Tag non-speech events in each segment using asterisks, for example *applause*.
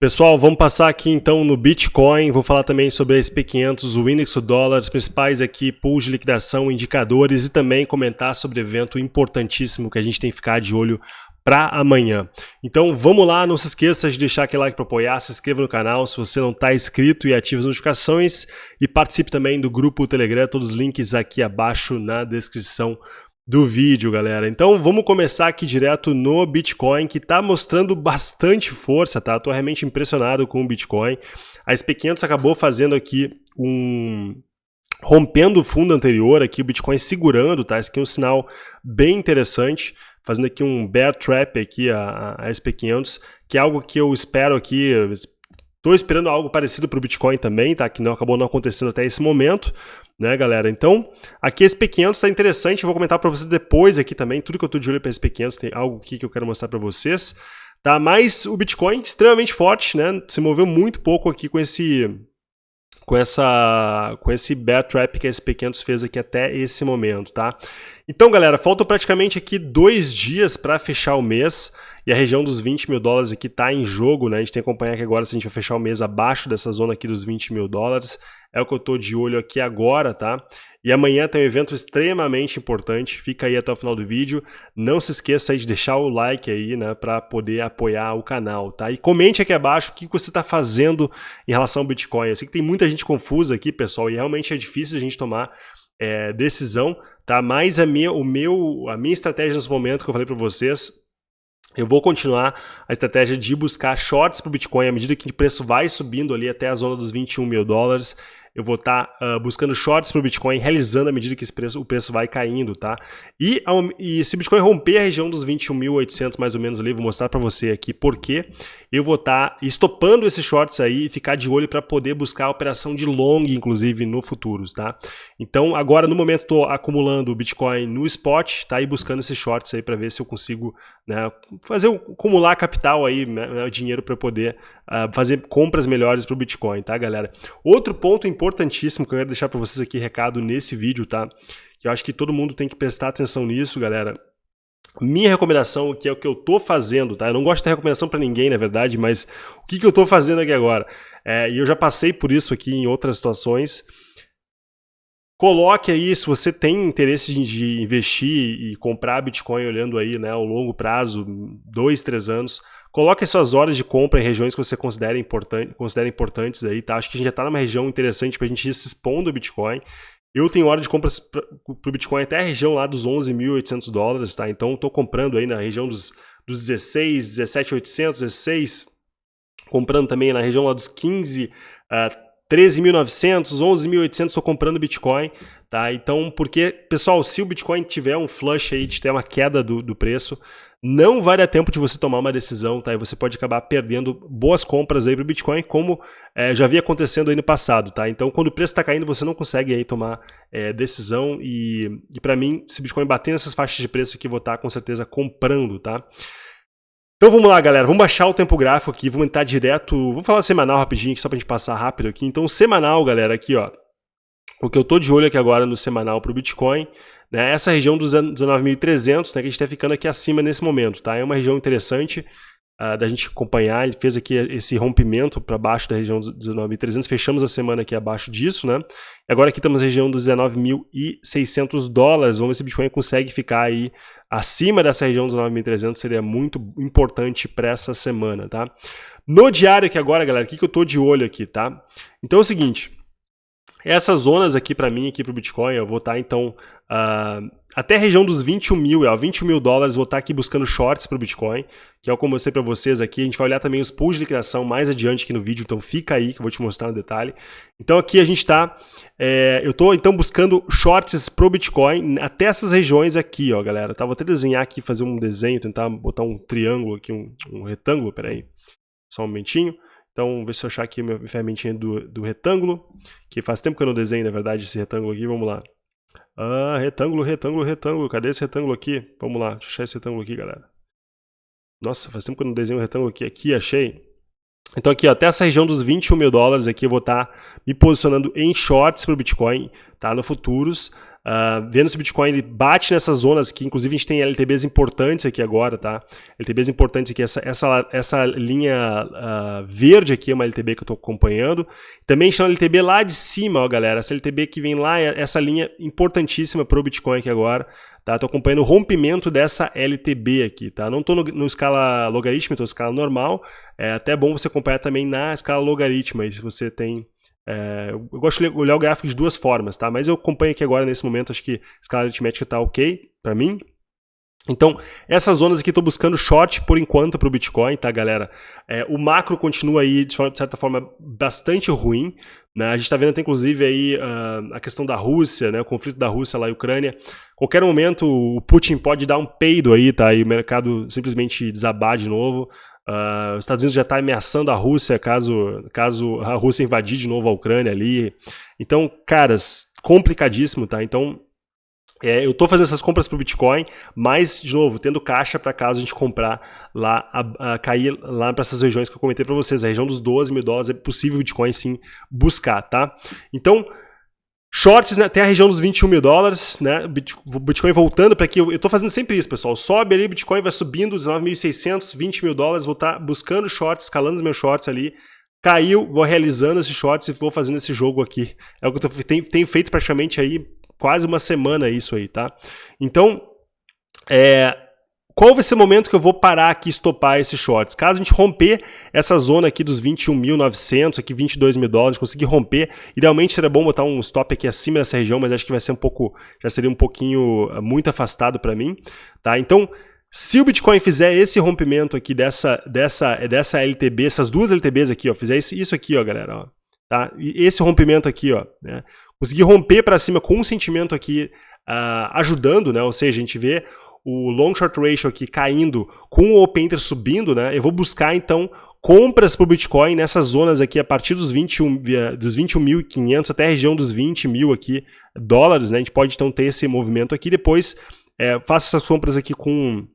Pessoal, vamos passar aqui então no Bitcoin, vou falar também sobre a SP500, o índice do dólar, os principais aqui pools de liquidação, indicadores e também comentar sobre evento importantíssimo que a gente tem que ficar de olho para amanhã. Então vamos lá, não se esqueça de deixar aquele like para apoiar, se inscreva no canal se você não está inscrito e ative as notificações e participe também do grupo Telegram, todos os links aqui abaixo na descrição do vídeo, galera. Então vamos começar aqui direto no Bitcoin, que está mostrando bastante força, tá? Tô realmente impressionado com o Bitcoin. A SP500 acabou fazendo aqui um... rompendo o fundo anterior aqui, o Bitcoin segurando, tá? Esse aqui é um sinal bem interessante, fazendo aqui um bear trap aqui, a, a SP500, que é algo que eu espero aqui, Estou esperando algo parecido para o Bitcoin também, tá? Que não acabou não acontecendo até esse momento, né, galera? Então, aqui esse P500 está interessante, eu vou comentar para vocês depois aqui também, tudo que eu estou de olho para esse P500, tem algo aqui que eu quero mostrar para vocês, tá? Mas o Bitcoin extremamente forte, né? Se moveu muito pouco aqui com esse com essa com esse bear trap que a SP500 fez aqui até esse momento, tá? Então, galera, faltam praticamente aqui dois dias para fechar o mês e a região dos 20 mil dólares aqui está em jogo, né? A gente tem que acompanhar aqui agora se a gente vai fechar o mês abaixo dessa zona aqui dos 20 mil dólares. É o que eu estou de olho aqui agora, tá? E amanhã tem um evento extremamente importante, fica aí até o final do vídeo. Não se esqueça aí de deixar o like aí, né, para poder apoiar o canal, tá? E comente aqui abaixo o que você está fazendo em relação ao Bitcoin. Eu sei que tem muita gente confusa aqui, pessoal, e realmente é difícil a gente tomar é, decisão, tá? Mas a minha, o meu, a minha estratégia nesse momento que eu falei para vocês eu vou continuar a estratégia de buscar shorts para o Bitcoin à medida que o preço vai subindo ali até a zona dos 21 mil dólares eu vou estar tá, uh, buscando shorts para o Bitcoin, realizando à medida que preço, o preço vai caindo, tá? E, e se o Bitcoin romper a região dos 21.800 mais ou menos ali, vou mostrar para você aqui por quê, eu vou estar tá estopando esses shorts aí e ficar de olho para poder buscar a operação de long, inclusive, no futuros, tá? Então, agora, no momento, estou acumulando o Bitcoin no spot, tá? E buscando esses shorts aí para ver se eu consigo né, fazer, acumular capital aí, né, né dinheiro para poder uh, fazer compras melhores para o Bitcoin, tá, galera? Outro ponto importantíssimo que eu quero deixar para vocês aqui, recado nesse vídeo, tá? Que eu acho que todo mundo tem que prestar atenção nisso, galera minha recomendação, que é o que eu tô fazendo, tá? Eu não gosto de ter recomendação para ninguém, na verdade, mas o que, que eu tô fazendo aqui agora? É, e eu já passei por isso aqui em outras situações. Coloque aí, se você tem interesse de investir e comprar Bitcoin olhando aí, né, ao longo prazo, dois, três anos, coloque as suas horas de compra em regiões que você considera, importante, considera importantes aí, tá? Acho que a gente já está numa região interessante para a gente ir se expondo ao Bitcoin. Eu tenho hora de compras para o Bitcoin até a região lá dos 11.800 dólares, tá? Então estou comprando aí na região dos, dos 16, 17.800, 16, comprando também na região lá dos 15, uh, 13.900, 11.800 estou comprando Bitcoin, tá? Então, porque, pessoal, se o Bitcoin tiver um flush aí de ter uma queda do, do preço, não vai dar tempo de você tomar uma decisão, tá? E você pode acabar perdendo boas compras aí para o Bitcoin, como é, já havia acontecendo aí no passado, tá? Então, quando o preço está caindo, você não consegue aí tomar é, decisão e, e para mim, se o Bitcoin bater nessas faixas de preço aqui, vou estar tá, com certeza comprando, tá? Então vamos lá, galera. Vamos baixar o tempo gráfico aqui, vamos entrar direto... Vou falar semanal rapidinho só para a gente passar rápido aqui. Então, semanal, galera, aqui, ó. O que eu tô de olho aqui agora no semanal para o Bitcoin né? Essa região dos 19.300, né, que a gente está ficando aqui acima nesse momento, tá? É uma região interessante uh, da gente acompanhar, ele fez aqui esse rompimento para baixo da região dos 19.300, fechamos a semana aqui abaixo disso, né? E agora aqui estamos na região dos 19.600 dólares, vamos ver se o Bitcoin consegue ficar aí acima dessa região dos 9.300, seria muito importante para essa semana, tá? No diário aqui agora, galera, o que, que eu tô de olho aqui, tá? Então é o seguinte, essas zonas aqui para mim, aqui para o Bitcoin, eu vou estar tá, então uh, até a região dos 21 mil, ó, 21 mil dólares, vou estar tá aqui buscando shorts para o Bitcoin, que é o que eu mostrei para vocês aqui. A gente vai olhar também os pools de liquidação mais adiante aqui no vídeo, então fica aí que eu vou te mostrar no detalhe. Então aqui a gente está, é, eu estou então buscando shorts para o Bitcoin até essas regiões aqui, ó, galera. Tá? Vou até desenhar aqui, fazer um desenho, tentar botar um triângulo aqui, um, um retângulo, peraí, só um momentinho. Então, ver se eu achar aqui minha ferramentinha do, do retângulo, que faz tempo que eu não desenho, na verdade, esse retângulo aqui. Vamos lá. Ah, retângulo, retângulo, retângulo. Cadê esse retângulo aqui? Vamos lá, deixa eu achar esse retângulo aqui, galera. Nossa, faz tempo que eu não desenho um retângulo aqui. Aqui, achei. Então aqui, ó, até essa região dos 21 mil dólares aqui, eu vou estar tá me posicionando em shorts para o Bitcoin, tá? No futuros. Uh, vendo se o Bitcoin ele bate nessas zonas que inclusive a gente tem LTBs importantes aqui agora, tá? LTBs importantes aqui, essa, essa, essa linha uh, verde aqui é uma LTB que eu estou acompanhando. Também uma LTB lá de cima, ó galera, essa LTB que vem lá, é essa linha importantíssima para o Bitcoin aqui agora. Tá? Tô acompanhando o rompimento dessa LTB aqui, tá? Não estou no, no, escala logarítmica, estou escala normal. É até bom você acompanhar também na escala logarítmica, se você tem é, eu gosto de olhar o gráfico de duas formas, tá? Mas eu acompanho aqui agora, nesse momento, acho que a escala aritmética está ok para mim. Então, essas zonas aqui estou buscando short por enquanto para o Bitcoin, tá, galera? É, o macro continua aí, de certa forma, bastante ruim. Né? A gente está vendo até, inclusive, aí, uh, a questão da Rússia, né? o conflito da Rússia lá e Ucrânia. Qualquer momento o Putin pode dar um peido aí, tá? E o mercado simplesmente desabar de novo. Uh, os Estados Unidos já está ameaçando a Rússia caso, caso a Rússia invadir de novo a Ucrânia ali. Então, caras, complicadíssimo, tá? Então, é, eu estou fazendo essas compras para o Bitcoin, mas, de novo, tendo caixa para caso a gente comprar lá, a, a cair lá para essas regiões que eu comentei para vocês, a região dos 12 mil dólares, é possível o Bitcoin sim buscar, tá? Então, Shorts né, até a região dos 21 mil dólares, né? Bitcoin voltando para aqui. Eu estou fazendo sempre isso, pessoal. Sobe ali, Bitcoin vai subindo 19.600, 20 mil dólares. Vou estar tá buscando shorts, escalando os meus shorts ali. Caiu, vou realizando esses shorts e vou fazendo esse jogo aqui. É o que eu tenho feito praticamente aí quase uma semana isso aí, tá? Então, é, qual vai ser o momento que eu vou parar aqui e estopar esses shorts? Caso a gente romper essa zona aqui dos 21.900, aqui 22 mil dólares, conseguir romper, idealmente seria bom botar um stop aqui acima dessa região, mas acho que vai ser um pouco, já seria um pouquinho eh, muito afastado para mim, tá? Então, se o Bitcoin fizer esse rompimento aqui dessa, dessa, dessa LTB, essas duas LTBs aqui, ó, fizer isso aqui, ó, galera, ó, tá? esse rompimento aqui, ó, né? Conseguir romper para cima com um sentimento aqui uh, ajudando, né? Ou seja, a gente vê o long short ratio aqui caindo com o open interest subindo, né? Eu vou buscar então compras para o Bitcoin nessas zonas aqui a partir dos 21 dos 21.500 até a região dos 20 mil aqui dólares, né? A gente pode então ter esse movimento aqui depois é, faço essas compras aqui com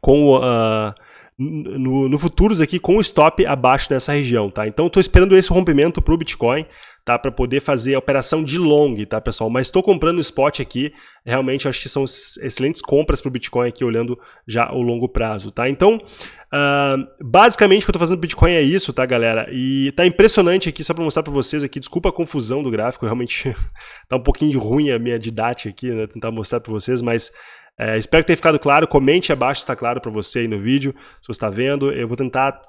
com uh, no, no, futuros aqui com stop abaixo dessa região, tá? Então estou esperando esse rompimento para o Bitcoin, tá? Para poder fazer a operação de long, tá, pessoal? Mas estou comprando spot aqui, realmente acho que são excelentes compras para o Bitcoin aqui, olhando já o longo prazo, tá? Então, uh, basicamente o que eu estou fazendo no Bitcoin é isso, tá, galera? E tá impressionante aqui, só para mostrar para vocês aqui, desculpa a confusão do gráfico, *laughs* realmente tá um pouquinho ruim a minha didática aqui, né? Tentar mostrar para vocês, mas é, espero que tenha ficado claro. Comente abaixo se está claro para você aí no vídeo, se você está vendo. Eu vou tentar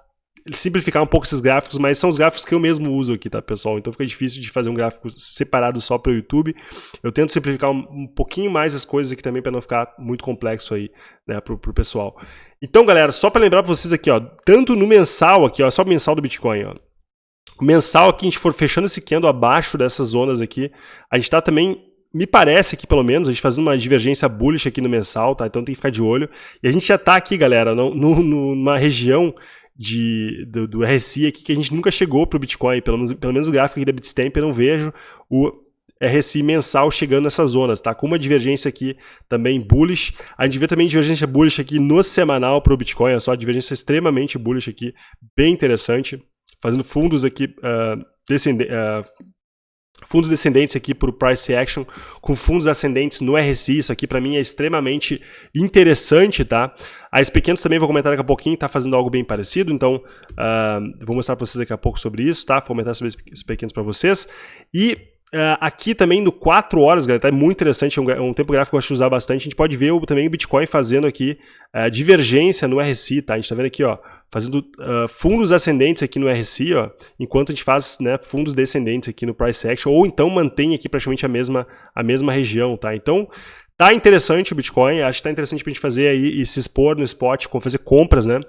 simplificar um pouco esses gráficos, mas são os gráficos que eu mesmo uso aqui, tá, pessoal? Então fica difícil de fazer um gráfico separado só para o YouTube. Eu tento simplificar um, um, pouquinho mais as coisas aqui também para não ficar muito complexo aí, né, pro, pro pessoal. Então, galera, só para lembrar para vocês aqui, ó, tanto no mensal aqui, ó, só o mensal do Bitcoin, ó. O mensal aqui, a gente for fechando esse candle abaixo dessas zonas aqui, a gente está também me parece aqui, pelo menos, a gente fazendo uma divergência bullish aqui no mensal, tá? Então tem que ficar de olho. E a gente já tá aqui, galera, no, no, numa região de, do, do, RSI aqui que a gente nunca chegou para o Bitcoin, pelo menos, pelo menos o gráfico aqui da Bitstamp eu não vejo o RSI mensal chegando nessas zonas, tá? Com uma divergência aqui também bullish. A gente vê também divergência bullish aqui no semanal para o Bitcoin, é só divergência extremamente bullish aqui, bem interessante. Fazendo fundos aqui uh, descendentes. Uh, fundos descendentes aqui para o price action, com fundos ascendentes no RSI, isso aqui para mim é extremamente interessante, tá? A SP500 também vou comentar daqui a pouquinho, está fazendo algo bem parecido, então uh, vou mostrar para vocês daqui a pouco sobre isso, tá? Vou comentar sobre SP500 para vocês. E Uh, aqui também no 4 horas, galera, tá muito interessante, é um, é um, tempo gráfico que eu gosto de usar bastante. A gente pode ver o, também o Bitcoin fazendo aqui uh, divergência no RSI, tá? A gente tá vendo aqui, ó, fazendo uh, fundos ascendentes aqui no RSI, ó, enquanto a gente faz né, fundos descendentes aqui no Price Action, ou então mantém aqui praticamente a mesma, a mesma região, tá? Então, tá interessante o Bitcoin, acho que tá interessante pra gente fazer aí e se expor no spot, fazer compras, né?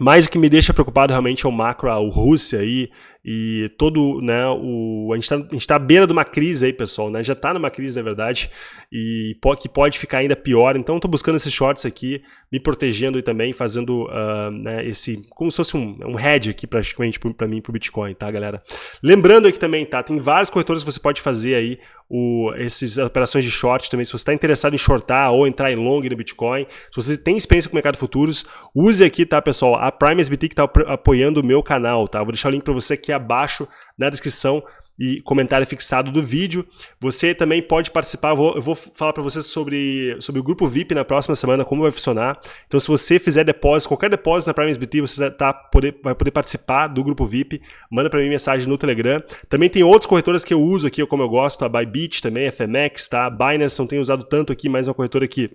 mas o que me deixa preocupado realmente é o macro, a Rússia aí, e todo, né, o, a gente está tá à beira de uma crise aí, pessoal, né, já está numa crise, na verdade, e que pode ficar ainda pior, então estou buscando esses shorts aqui, me protegendo e também fazendo uh, né, esse, como se fosse um, um hedge aqui praticamente para mim, para o Bitcoin, tá, galera? Lembrando aqui também, tá, tem vários corretores que você pode fazer aí, o, essas operações de short também, se você está interessado em shortar ou entrar em long no Bitcoin, se você tem experiência com o mercado futuros, use aqui, tá, pessoal, a Prime SBT que está apoiando o meu canal, tá, vou deixar o link para você aqui abaixo na descrição e comentário fixado do vídeo. Você também pode participar, eu vou, eu vou falar para vocês sobre, sobre o grupo VIP na próxima semana, como vai funcionar. Então se você fizer depósito, qualquer depósito na Prime SBT, você tá, poder, vai poder participar do grupo VIP, manda para mim mensagem no Telegram. Também tem outras corretoras que eu uso aqui, como eu gosto, a Bybit também, a FMX, tá? A Binance não tenho usado tanto aqui, mas é uma corretora que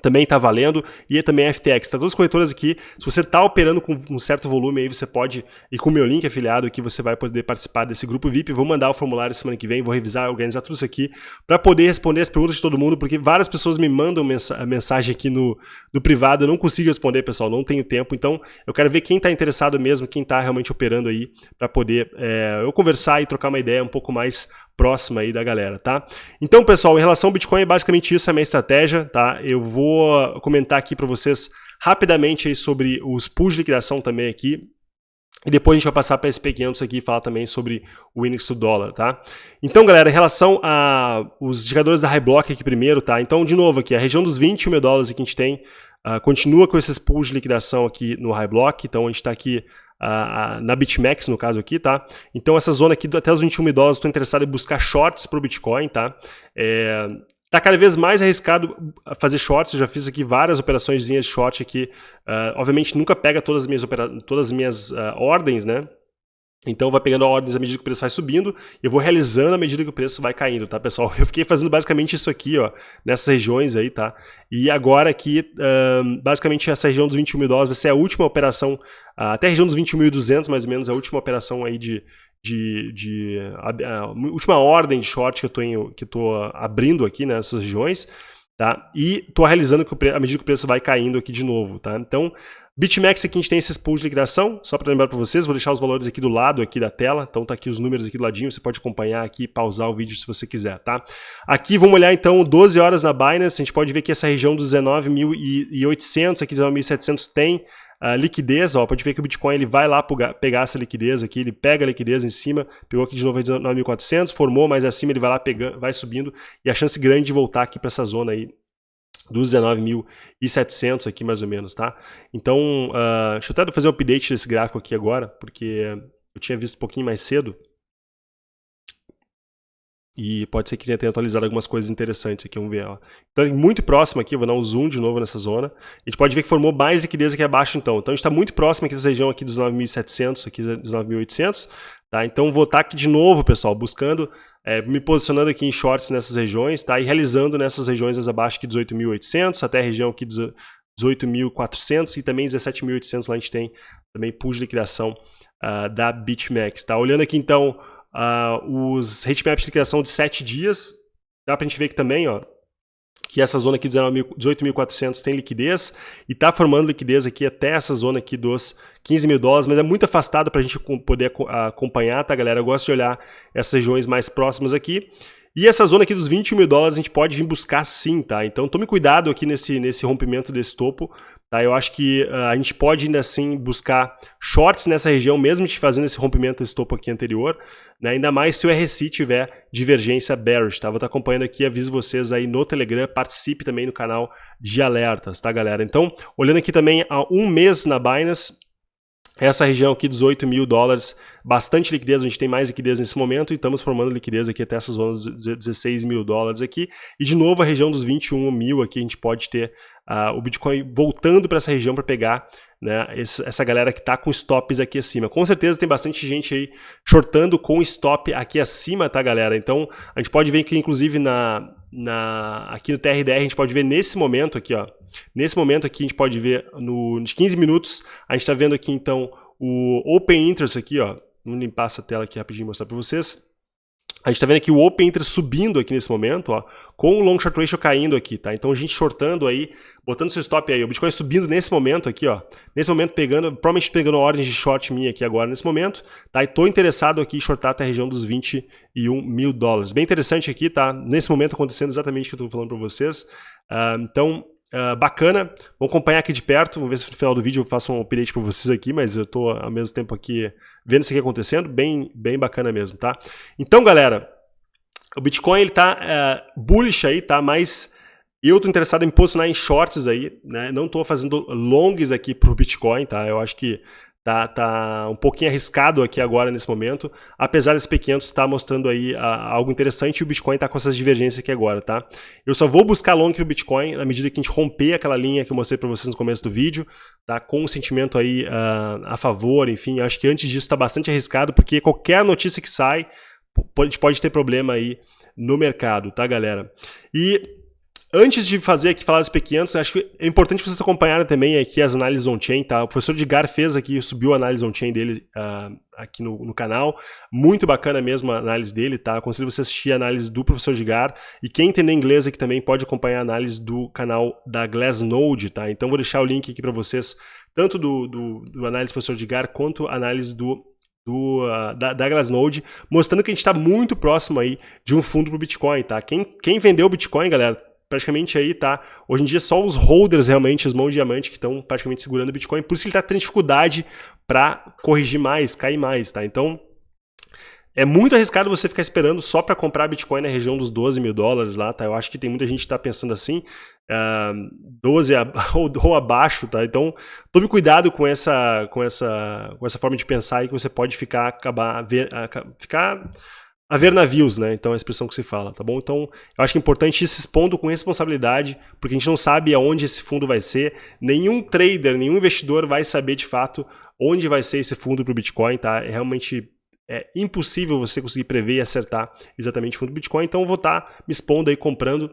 também está valendo, e também a FTX. Tá todas as corretoras aqui, se você está operando com um certo volume aí, você pode, e com o meu link afiliado aqui, você vai poder participar desse grupo VIP, vou mandar o formulário semana que vem, vou revisar, organizar tudo isso aqui, para poder responder as perguntas de todo mundo, porque várias pessoas me mandam mensagem aqui no, no privado, eu não consigo responder, pessoal, não tenho tempo, então eu quero ver quem está interessado mesmo, quem está realmente operando aí, para poder é, eu conversar e trocar uma ideia um pouco mais próxima aí da galera, tá? Então, pessoal, em relação ao Bitcoin, é basicamente isso a minha estratégia, tá? Eu vou comentar aqui para vocês rapidamente aí sobre os pools de liquidação também aqui, e depois a gente vai passar para SP500 aqui e falar também sobre o índice do dólar, tá? Então, galera, em relação a os indicadores da High Block aqui primeiro, tá? Então, de novo aqui, a região dos 20 mil dólares que a gente tem, uh, continua com esses pools de liquidação aqui no High Block, então a gente está aqui uh, na BitMEX, no caso aqui, tá? Então essa zona aqui, até os 21 mil dólares, estou interessado em buscar shorts para o Bitcoin, tá? É, Tá cada vez mais arriscado fazer shorts, eu já fiz aqui várias operações de short aqui. Uh, obviamente nunca pega todas as minhas, todas as minhas uh, ordens, né? Então vai pegando ordens à medida que o preço vai subindo, eu vou realizando à medida que o preço vai caindo, tá, pessoal? *laughs* Eu fiquei fazendo basicamente isso aqui, ó, nessas regiões aí, tá? E agora aqui, basicamente essa região dos 21 mil dólares vai ser a última operação, até a região dos 21.200 mais ou menos, a última operação aí de, de, de a, a, última ordem de short que eu tô, em, que tô abrindo aqui nessas regiões, tá? E tô realizando que o, à medida que o preço vai caindo aqui de novo, tá? Então, BitMEX aqui a gente tem esses pools de liquidação, só para lembrar para vocês, vou deixar os valores aqui do lado aqui da tela, então tá aqui os números aqui do ladinho, você pode acompanhar aqui, pausar o vídeo se você quiser, tá? Aqui vamos olhar então 12 horas na Binance, a gente pode ver que essa região dos 19.800, aqui 19.700 tem uh, liquidez, ó, pode ver que o Bitcoin ele vai lá pegar essa liquidez aqui, ele pega a liquidez em cima, pegou aqui de novo 19.400, formou, mas acima ele vai lá pegando, vai subindo, e a chance grande de voltar aqui para essa zona aí dos 19.700 aqui mais ou menos, tá? Então, uh, deixa eu até fazer um update desse gráfico aqui agora, porque eu tinha visto um pouquinho mais cedo. E pode ser que tenha atualizado algumas coisas interessantes aqui, vamos ver. Ó. Então, muito próximo aqui, vou dar um zoom de novo nessa zona. A gente pode ver que formou mais liquidez aqui abaixo, então. Então, a gente está muito próximo aqui dessa região aqui dos 9.700, aqui dos 9.800. Tá? Então, vou estar aqui de novo, pessoal, buscando é, me posicionando aqui em shorts nessas regiões, tá? E realizando nessas regiões abaixo aqui 18.800 até a região aqui 18.400 e também 17.800 lá a gente tem também pull de liquidação uh, da BitMEX, tá? Olhando aqui então uh, os hitmaps de liquidação de 7 dias, dá pra gente ver que também, ó, que essa zona aqui de 18.400 tem liquidez e está formando liquidez aqui até essa zona aqui dos 15 mil dólares, mas é muito afastado para a gente poder acompanhar, tá galera? Eu gosto de olhar essas regiões mais próximas aqui. E essa zona aqui dos 21 mil dólares a gente pode vir buscar sim, tá? Então tome cuidado aqui nesse, nesse rompimento desse topo, Tá, eu acho que uh, a gente pode ainda assim buscar shorts nessa região, mesmo te fazendo esse rompimento desse topo aqui anterior, né, ainda mais se o RSI tiver divergência bearish. Tá? Vou estar acompanhando aqui, aviso vocês aí no Telegram, participe também no canal de alertas, tá galera? Então, olhando aqui também há um mês na Binance, essa região aqui, 18 mil dólares, bastante liquidez, a gente tem mais liquidez nesse momento e estamos formando liquidez aqui até essas zonas de 16 mil dólares aqui. E de novo a região dos 21 mil aqui a gente pode ter uh, o Bitcoin voltando para essa região para pegar né, essa galera que está com stops aqui acima. Com certeza tem bastante gente aí shortando com stop aqui acima, tá galera? Então a gente pode ver que inclusive na, na, aqui no TRDR a gente pode ver nesse momento aqui, ó, nesse momento aqui a gente pode ver no, nos 15 minutos, a gente está vendo aqui então o Open Interest aqui, ó, vamos limpar essa tela aqui rapidinho e mostrar para vocês. A gente está vendo aqui o Open Interest subindo aqui nesse momento, ó, com o Long Short Ratio caindo aqui, tá? Então a gente shortando aí, botando seu stop aí, o Bitcoin subindo nesse momento aqui, ó, nesse momento pegando, provavelmente pegando ordens de short minha aqui agora nesse momento, tá? E tô interessado aqui em shortar até a região dos 21 mil dólares. Bem interessante aqui, tá? Nesse momento acontecendo exatamente o que eu estou falando para vocês. Uh, então, Uh, bacana, vou acompanhar aqui de perto, vamos ver se no final do vídeo eu faço um update para vocês aqui, mas eu estou ao mesmo tempo aqui vendo isso aqui acontecendo, bem, bem bacana mesmo, tá? Então, galera, o Bitcoin ele tá uh, bullish aí, tá? Mas eu estou interessado em posicionar em shorts aí, né? Não estou fazendo longs aqui para o Bitcoin, tá? Eu acho que Tá, tá um pouquinho arriscado aqui agora nesse momento, apesar desse SP500 estar tá mostrando aí a, algo interessante e o Bitcoin está com essas divergências aqui agora, tá? Eu só vou buscar long no Bitcoin na medida que a gente romper aquela linha que eu mostrei para vocês no começo do vídeo, tá? Com um sentimento aí uh, a favor, enfim, acho que antes disso está bastante arriscado, porque qualquer notícia que sai pode, pode ter problema aí no mercado, tá, galera? E Antes de fazer aqui, falar dos P500, acho que é importante vocês acompanharem também aqui as análises on-chain, tá? O professor Edgar fez aqui, subiu a análise on-chain dele uh, aqui no, no, canal. Muito bacana mesmo a análise dele, tá? Aconselho você assistir a análise do professor Edgar. E quem entender inglês aqui também pode acompanhar a análise do canal da Glassnode, tá? Então vou deixar o link aqui para vocês, tanto do, do, do análise do professor Edgar, quanto a análise do do, uh, da, da Glassnode, mostrando que a gente está muito próximo aí de um fundo para o Bitcoin, tá? Quem, quem vendeu o Bitcoin, galera, praticamente aí tá, hoje em dia só os holders realmente, os mãos de diamante que estão praticamente segurando o Bitcoin, por isso ele está tendo dificuldade para corrigir mais, cair mais, tá? Então, é muito arriscado você ficar esperando só para comprar Bitcoin na região dos 12 mil dólares lá, tá? Eu acho que tem muita gente que está pensando assim, uh, 12 *laughs* ou, ou, abaixo, tá? Então, tome cuidado com essa, com essa, com essa forma de pensar aí que você pode ficar, acabar, ver, ficar haver navios, né? Então é a expressão que se fala, tá bom? Então eu acho que é importante ir se expondo com responsabilidade, porque a gente não sabe aonde esse fundo vai ser, nenhum trader, nenhum investidor vai saber de fato onde vai ser esse fundo para o Bitcoin, tá? É realmente é impossível você conseguir prever e acertar exatamente o fundo do Bitcoin, então eu vou estar tá me expondo aí comprando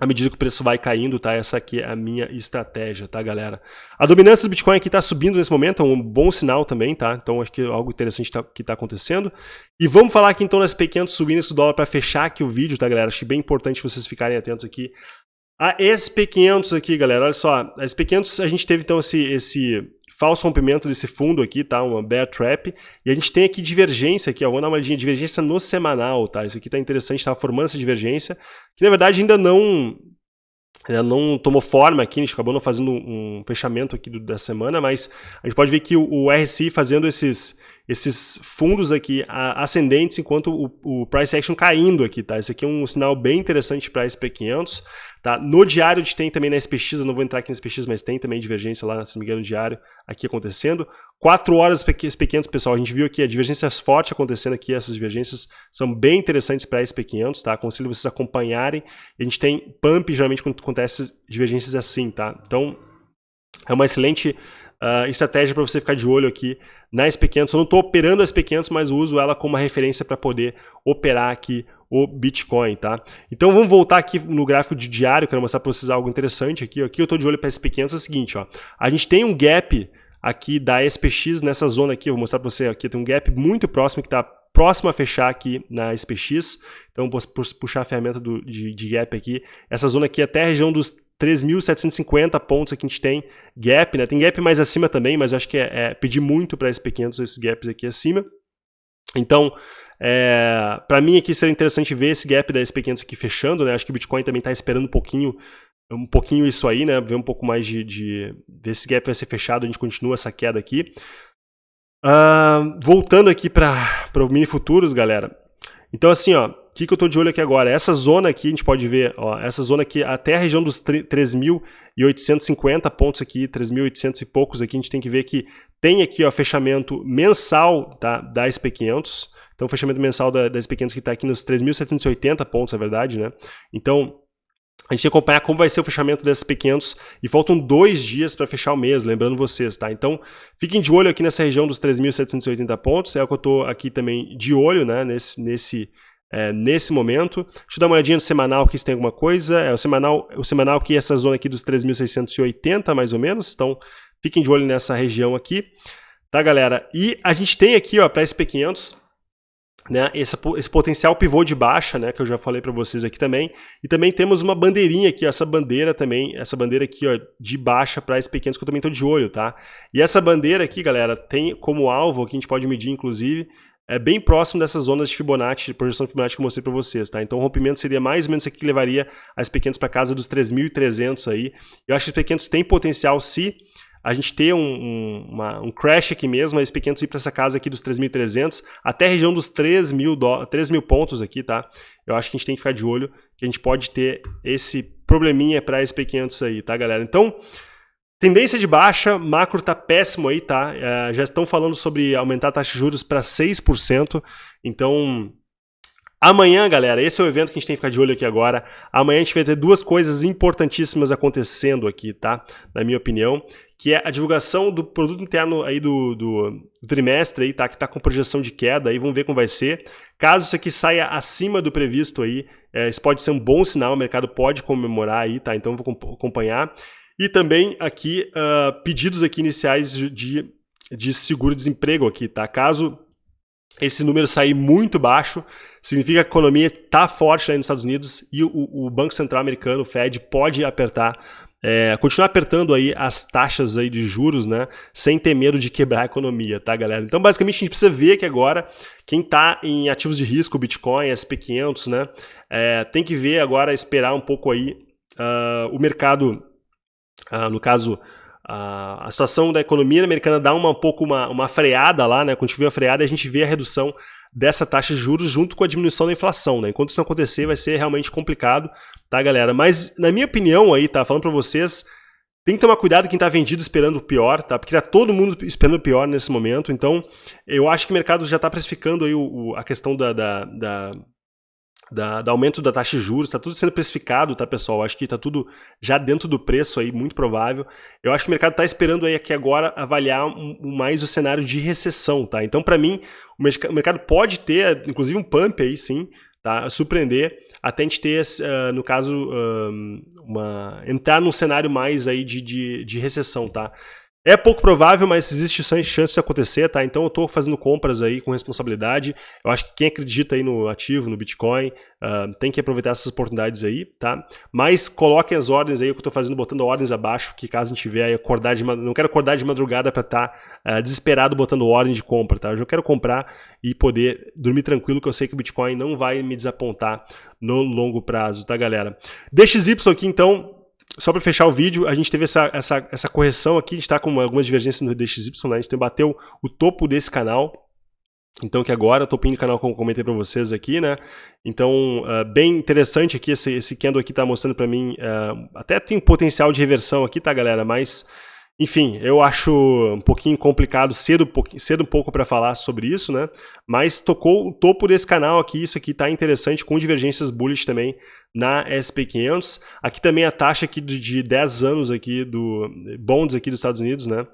à medida que o preço vai caindo, tá? Essa aqui é a minha estratégia, tá, galera? A dominância do Bitcoin aqui está subindo nesse momento, é um bom sinal também, tá? Então acho que é algo interessante tá, que está acontecendo. E vamos falar aqui então das pequenas subindo do dólar para fechar aqui o vídeo, tá, galera? Acho bem importante vocês ficarem atentos aqui. A SP500 aqui, galera, olha só. A SP500 a gente teve então esse, esse falso rompimento desse fundo aqui, tá? Uma bear trap. E a gente tem aqui divergência aqui, ó. Vamos dar uma olhadinha, divergência no semanal, tá? Isso aqui tá interessante, tá formando essa divergência, que na verdade ainda não ainda não tomou forma aqui, a gente acabou não fazendo um fechamento aqui do, da semana, mas a gente pode ver que o, o RSI fazendo esses, esses fundos aqui ascendentes, enquanto o, o, price action caindo aqui, tá? Esse aqui é um sinal bem interessante para SP500, tá? No diário a gente tem também na SPX, eu não vou entrar aqui na SPX, mas tem também divergência lá, se não me engano, no diário aqui acontecendo. 4 horas SP500, pessoal, a gente viu aqui a divergências fortes acontecendo aqui, essas divergências são bem interessantes para SP500, tá? Aconselho vocês acompanharem. A gente tem pump, geralmente quando acontece divergências assim, tá? Então, é uma excelente uh, estratégia para você ficar de olho aqui na SP500. Eu não estou operando a SP500, mas uso ela como uma referência para poder operar aqui o Bitcoin, tá? Então vamos voltar aqui no gráfico de diário, quero mostrar para vocês algo interessante aqui. Aqui eu estou de olho para SP500, é o seguinte, ó. A gente tem um gap aqui da SPX nessa zona aqui, vou mostrar para você aqui, tem um gap muito próximo que está próximo a fechar aqui na SPX. Então vou puxar a ferramenta do, de, de gap aqui. Essa zona aqui é até a região dos 3.750 pontos aqui a gente tem gap, né? Tem gap mais acima também, mas eu acho que é, é pedir muito para SP500 esses gaps aqui acima. Então, é, para mim aqui seria interessante ver esse gap da SP500 aqui fechando, né? Acho que o Bitcoin também está esperando um pouquinho, um pouquinho isso aí, né? Ver um pouco mais de, de ver esse gap vai ser fechado, a gente continua essa queda aqui. Uh, voltando aqui para o mini futuros, galera. Então assim, ó, que, que eu estou de olho aqui agora? Essa zona aqui, a gente pode ver, ó, essa zona aqui, até a região dos 3.850 pontos aqui, 3.800 e poucos aqui, a gente tem que ver que tem aqui o fechamento mensal tá, da SP500, então o fechamento mensal da, da SP500 que está aqui nos 3.780 pontos, é verdade, né? Então, a gente tem que acompanhar como vai ser o fechamento desses P500 e faltam dois dias para fechar o mês, lembrando vocês, tá? Então, fiquem de olho aqui nessa região dos 3.780 pontos, é o que eu estou aqui também de olho, né, nesse, nesse é, nesse momento. Deixa eu dar uma olhadinha no semanal aqui se tem alguma coisa. É, o semanal, o semanal aqui, essa zona aqui dos 3.680 mais ou menos, então fiquem de olho nessa região aqui. Tá, galera? E a gente tem aqui, ó, para SP500, né, esse, esse, potencial pivô de baixa, né, que eu já falei para vocês aqui também, e também temos uma bandeirinha aqui, ó, essa bandeira também, essa bandeira aqui, ó, de baixa para SP500 que eu também estou de olho, tá? E essa bandeira aqui, galera, tem como alvo, que a gente pode medir inclusive, é bem próximo dessas zonas de Fibonacci, projeção de Fibonacci que eu mostrei para vocês, tá? Então o rompimento seria mais ou menos aqui que levaria as pequenas para casa dos 3.300 aí. Eu acho que os pequenos têm potencial se a gente ter um, um, uma, um crash aqui mesmo, as pequenos ir para essa casa aqui dos 3.300 até a região dos 3 mil, do, 3 mil pontos aqui, tá? Eu acho que a gente tem que ficar de olho que a gente pode ter esse probleminha para esse pequenos aí, tá, galera? Então, Tendência de baixa, macro tá péssimo aí, tá? É, já estão falando sobre aumentar a taxa de juros para 6%. Então, amanhã, galera, esse é o evento que a gente tem que ficar de olho aqui agora. Amanhã a gente vai ter duas coisas importantíssimas acontecendo aqui, tá? Na minha opinião, que é a divulgação do produto interno aí do, do, do trimestre aí, tá? Que tá com projeção de queda aí, vamos ver como vai ser. Caso isso aqui saia acima do previsto aí, é, isso pode ser um bom sinal, o mercado pode comemorar aí, tá? Então vou acompanhar. E também aqui uh, pedidos aqui iniciais de, de seguro-desemprego aqui, tá? Caso esse número sair muito baixo, significa que a economia está forte lá nos Estados Unidos e o, o, Banco Central americano, o Fed, pode apertar, é, continuar apertando aí as taxas aí de juros, né, sem ter medo de quebrar a economia, tá, galera? Então, basicamente, a gente precisa ver que agora quem está em ativos de risco, Bitcoin, SP500, né, é, tem que ver agora, esperar um pouco aí uh, o mercado ah, no caso, a, situação da economia americana dá uma, um pouco uma, uma freada lá, né? Quando a gente vê a freada, a gente vê a redução dessa taxa de juros junto com a diminuição da inflação, né? Enquanto isso acontecer, vai ser realmente complicado, tá, galera? Mas, na minha opinião aí, tá, falando para vocês, tem que tomar cuidado quem tá vendido esperando o pior, tá? Porque tá todo mundo esperando o pior nesse momento, então eu acho que o mercado já tá precificando aí o, o, a questão da, da, da da, aumento da taxa de juros, está tudo sendo precificado, tá, pessoal? Acho que está tudo já dentro do preço aí, muito provável. Eu acho que o mercado está esperando aí aqui agora avaliar um mais o cenário de recessão, tá? Então, para mim, o mercado pode ter, inclusive, um pump aí, sim, tá? Surpreender, até a gente ter, uh, no caso, uh, uma, entrar num cenário mais aí de, de, de recessão, tá? É pouco provável, mas existe chance de acontecer, tá? Então eu estou fazendo compras aí com responsabilidade. Eu acho que quem acredita aí no ativo, no Bitcoin, uh, tem que aproveitar essas oportunidades aí, tá? Mas coloquem as ordens aí, que eu estou fazendo, botando ordens abaixo, que caso a gente tiver aí acordar de não quero acordar de madrugada para estar tá, uh, desesperado botando ordem de compra, tá? Eu já quero comprar e poder dormir tranquilo, que eu sei que o Bitcoin não vai me desapontar no longo prazo, tá, galera? DXY aqui, então, só para fechar o vídeo, a gente teve essa, essa, essa correção aqui, a gente está com algumas divergências no DXY, né? a gente bateu o topo desse canal, então que agora, topinho do canal como comentei para vocês aqui, né? Então, uh, bem interessante aqui, esse, esse candle aqui está mostrando para mim, uh, até tem potencial de reversão aqui, tá galera? Mas enfim, eu acho um pouquinho complicado, cedo, cedo um pouco para falar sobre isso, né? Mas tocou o topo desse canal aqui, isso aqui está interessante, com divergências bullish também na SP500. Aqui também a taxa aqui de 10 anos aqui do bonds aqui dos Estados Unidos, né?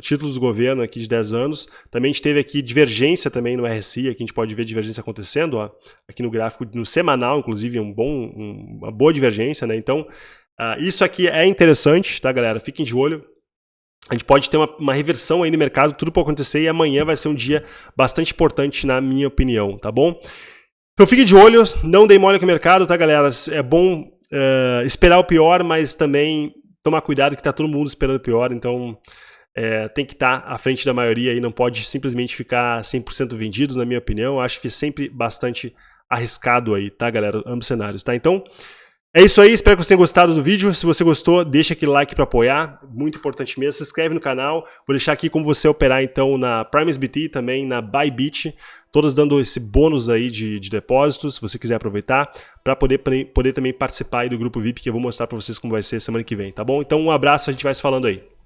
Títulos do governo aqui de 10 anos. Também a gente teve aqui divergência também no RSI, aqui a gente pode ver divergência acontecendo, ó. Aqui no gráfico, no semanal, inclusive, um bom, um, uma boa divergência, né? Então, uh, isso aqui é interessante, tá, galera? Fiquem de olho a gente pode ter uma, uma, reversão aí no mercado, tudo pode acontecer e amanhã vai ser um dia bastante importante na minha opinião, tá bom? Então fique de olho, não dê mole com o mercado, tá galera? É bom uh, esperar o pior, mas também tomar cuidado que tá todo mundo esperando o pior, então é, tem que estar tá à frente da maioria e não pode simplesmente ficar 100% vendido, na minha opinião. Acho que é sempre bastante arriscado aí, tá galera? Ambos cenários, tá? Então... É isso aí, espero que você tenha gostado do vídeo. Se você gostou, deixa aquele like para apoiar, muito importante mesmo. Se inscreve no canal, vou deixar aqui como você operar então na e também na Bybit, todas dando esse bônus aí de, de depósitos, se você quiser aproveitar, para poder, poder também participar do grupo VIP que eu vou mostrar para vocês como vai ser semana que vem, tá bom? Então um abraço, a gente vai se falando aí.